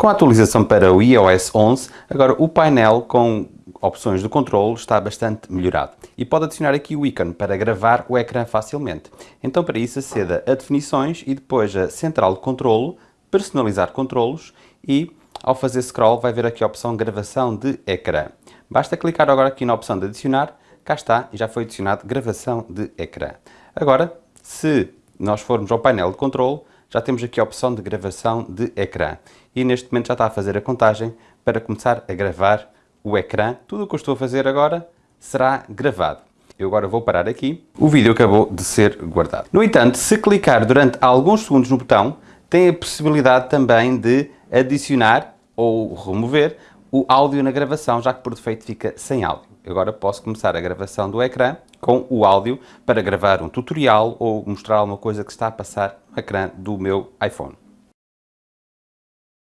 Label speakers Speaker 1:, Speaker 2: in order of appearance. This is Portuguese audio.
Speaker 1: Com a atualização para o iOS 11, agora o painel com opções de controle está bastante melhorado e pode adicionar aqui o ícone para gravar o ecrã facilmente. Então para isso aceda a definições e depois a central de controle, personalizar controlos e ao fazer scroll vai ver aqui a opção gravação de ecrã. Basta clicar agora aqui na opção de adicionar, cá está e já foi adicionado gravação de ecrã. Agora, se nós formos ao painel de controle, já temos aqui a opção de gravação de ecrã e neste momento já está a fazer a contagem para começar a gravar o ecrã. Tudo o que eu estou a fazer agora será gravado. Eu agora vou parar aqui. O vídeo acabou de ser guardado. No entanto, se clicar durante alguns segundos no botão, tem a possibilidade também de adicionar ou remover o áudio na gravação, já que por defeito fica sem áudio. Agora posso começar a gravação do ecrã com o áudio para gravar um tutorial ou mostrar alguma coisa que está a passar no ecrã do meu iPhone.